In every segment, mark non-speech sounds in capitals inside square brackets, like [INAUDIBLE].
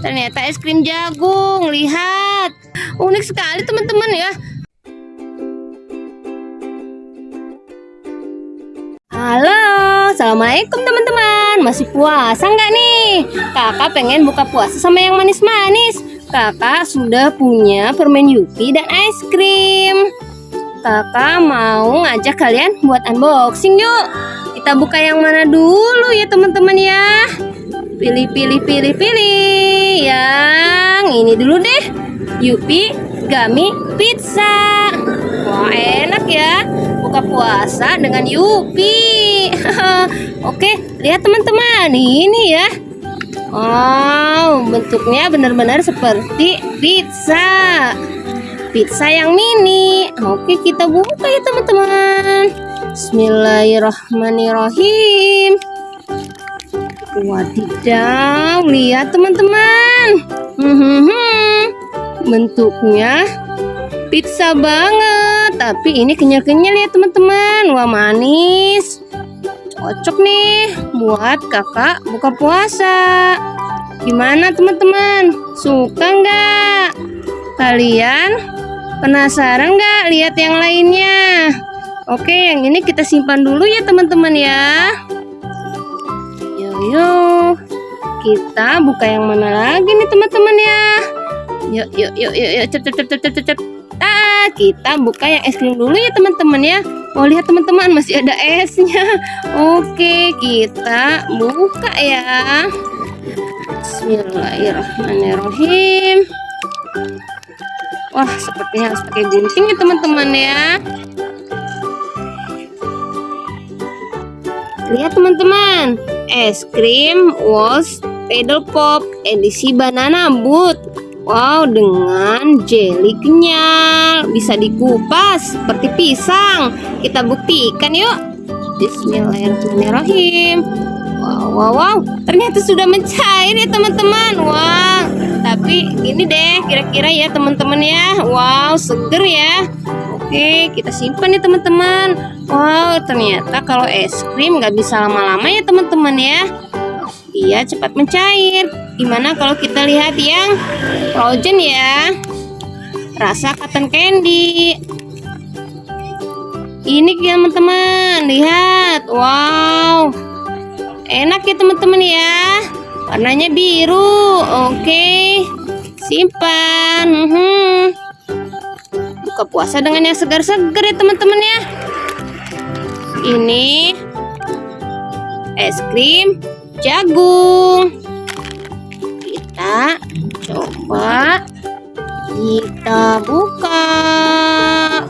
ternyata es krim jagung. Lihat, unik sekali teman-teman ya. Halo, assalamualaikum teman-teman. Masih puasa nggak nih? Kakak pengen buka puasa sama yang manis-manis. Kakak sudah punya permen Yupi dan es krim. Kakak mau ngajak kalian buat unboxing yuk. Kita buka yang mana dulu ya teman-teman ya. Pilih, pilih, pilih, pilih. Yang ini dulu deh. Yupi Gummy Pizza. Wah enak ya. Buka puasa dengan Yupi. [LAUGHS] Oke, lihat teman-teman. Ini ya. Wow, bentuknya benar-benar seperti pizza pizza yang mini. Oke, kita buka ya teman-teman. Bismillahirrahmanirrahim. Wadidaw, lihat teman-teman. Hmm, bentuknya pizza banget, tapi ini kenyal-kenyal ya teman-teman. Wah manis. Cocok nih buat kakak buka puasa. Gimana teman-teman? Suka nggak? Kalian Penasaran nggak lihat yang lainnya? Oke, yang ini kita simpan dulu ya teman-teman ya. Yo yo, kita buka yang mana lagi nih teman-teman ya? Yuk yuk yuk yuk yuk cep cep cep cep cep cep. Ah, kita buka yang es krim dulu ya teman-teman ya. Oh lihat teman-teman masih ada esnya. [LAUGHS] Oke, kita buka ya. Bismillahirrahmanirrahim. Wah, sepertinya harus pakai gunting ya teman-teman ya. Lihat teman-teman, es krim Walls Pedal Pop edisi banana boot. Wow, dengan jelly kenyal, bisa dikupas seperti pisang. Kita buktikan yuk. Bismillahirrahmanirrahim. Wow, wow, wow, ternyata sudah mencair ya teman-teman. Wow, tapi ini deh kira-kira ya teman-teman ya. Wow seger ya. Oke kita simpan nih teman-teman. Wow ternyata kalau es krim nggak bisa lama-lama ya teman-teman ya. Dia cepat mencair. Gimana kalau kita lihat yang frozen ya? Rasa cotton candy. Ini teman-teman. Lihat. Wow enak ya teman-teman ya. Warnanya biru. Oke. Simpan. Hmm. buka puasa dengan yang segar-segar ya teman-teman ya. Ini es krim jagung. Kita coba kita buka.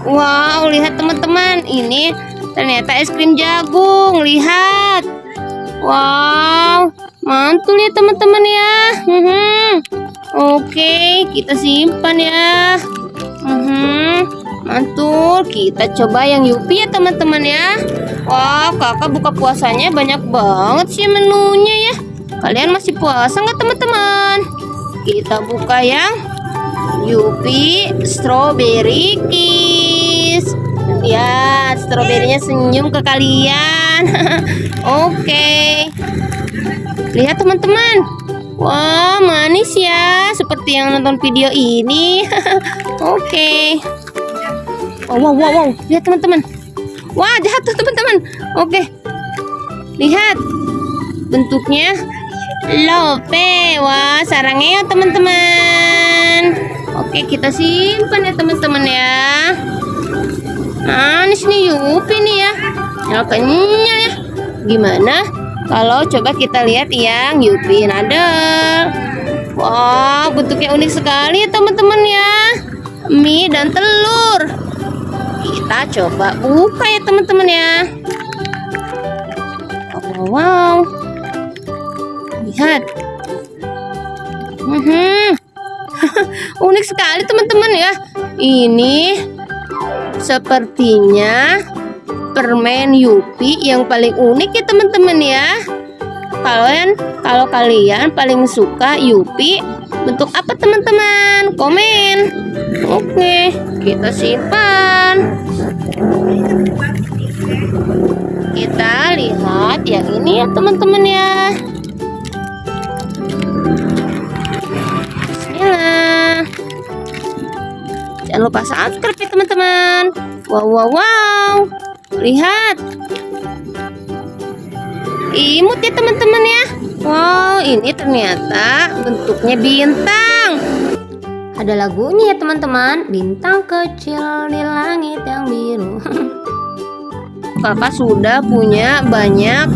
Wow lihat teman-teman. Ini ternyata es krim jagung. Lihat wow mantul ya teman-teman ya. Hmm. oke kita simpan ya. Hmm. mantul kita coba yang Yupi ya teman-teman ya. Wah kakak buka puasanya banyak banget sih menunya ya. Kalian masih puasa nggak teman-teman? Kita buka yang Yupi strawberry ya stroberinya senyum ke kalian [LAUGHS] oke Lihat teman-teman. Wah, manis ya. Seperti yang nonton video ini. [LAUGHS] Oke. Okay. Oh, wow, wow, wow. Lihat teman-teman. Wah, jatuh teman-teman. Oke. Okay. Lihat. Bentuknya lope. Wah, sarangnya teman-teman. Oke, kita simpan ya teman-teman ya. Manis nih Yupi nih ya. Ya kenyal ya. Gimana? Kalau coba kita lihat yang Yupi Nadel. Wow, bentuknya unik sekali ya teman-teman ya. Mie dan telur. Kita coba buka ya teman-teman ya. Wow, wow. Lihat. -hmm. [LAUGHS] unik sekali teman-teman ya. Ini sepertinya permen Yupi yang paling unik ya teman-teman ya. Kalian kalau kalian paling suka Yupi bentuk apa teman-teman? Komen. Oke kita simpan. Kita lihat yang ini ya teman-teman ya Jangan lupa subscribe ya teman-teman. Wow, wow, wow. Lihat. Imut ya teman-teman ya. Wow, ini ternyata bentuknya bintang. Ada lagunya ya teman-teman. Bintang kecil di langit yang biru. [LAUGHS] Kakak sudah punya banyak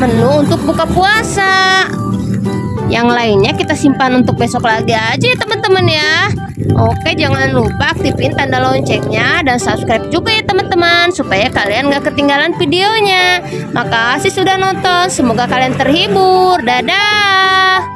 menu untuk buka puasa. Yang lainnya kita simpan untuk besok lagi aja ya teman-teman ya. Oke jangan lupa aktifin tanda loncengnya dan subscribe juga ya teman-teman supaya kalian gak ketinggalan videonya. Makasih sudah nonton. Semoga kalian terhibur. Dadah.